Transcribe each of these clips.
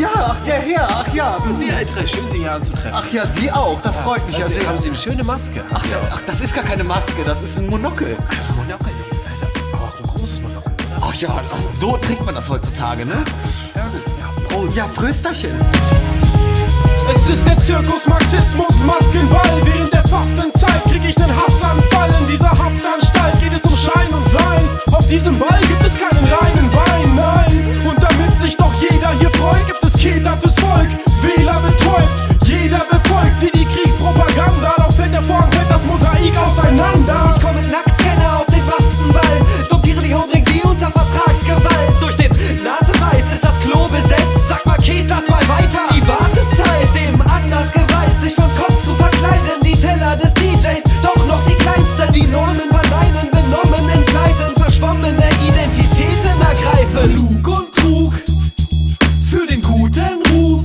ja, ach der Herr, ach ja. Sie, Tresch, schön, Sie hier anzutreffen. Ach ja, Sie auch, das freut mich also, ja sehr. Haben Sie eine schöne Maske? Ach, da, ach, das ist gar keine Maske, das ist ein Monokel. Monokel, das ist aber auch ein großes Monokel, oder? Ach ja, so trägt man das heutzutage, ne? Ja, gut. Ja, Prost. Ja, Prösterchen. Es ist der Zirkus Marxismus Maskenball. Während der Fastenzeit krieg ich nen Hassanfall. Lug und Trug für den guten Ruf.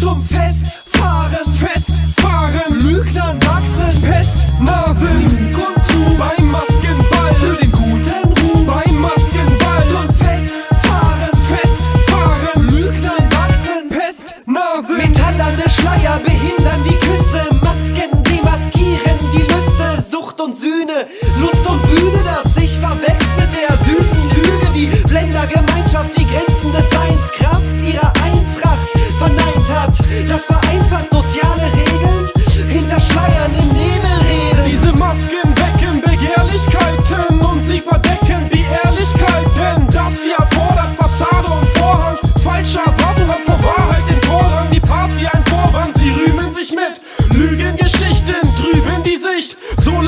Zum Festfahren, Festfahren, Lügnern wachsen. Pestnasen. Lug und Trug Beim Maskenball, für den guten Ruf. beim Maskenball. Zum Festfahren, Festfahren, Lügnern wachsen. Pestnasen. Metallerne Schleier behindern die Küsse. Masken demaskieren die Lüste. Sucht und Sühne, Lust und Bühne, das sich verwechselt mit der süßen Lüge. Die Blendergemeinschaft die Grenzen des Seins, Kraft ihrer Eintracht verneint hat. Das vereinfacht soziale Regeln. Hinter Schleiern im Nebel reden. Diese Masken wecken Begehrlichkeiten und sie verdecken die Ehrlichkeit. Denn das hier fordert Fassade und Vorhang. Falsche Erwartung hat vor Wahrheit den Vorrang. Die Party ein Vorwand, sie rühmen sich mit Lügengeschichten, trüben die Sicht. So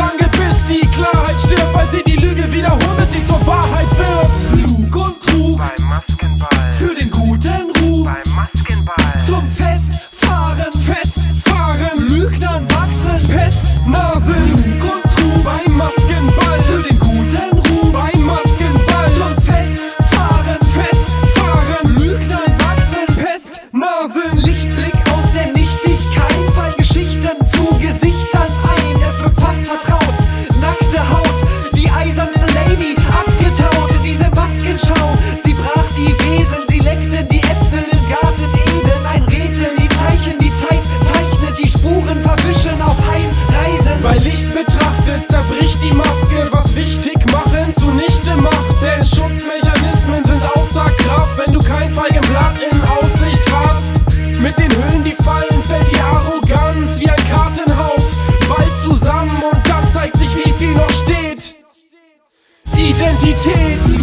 Identität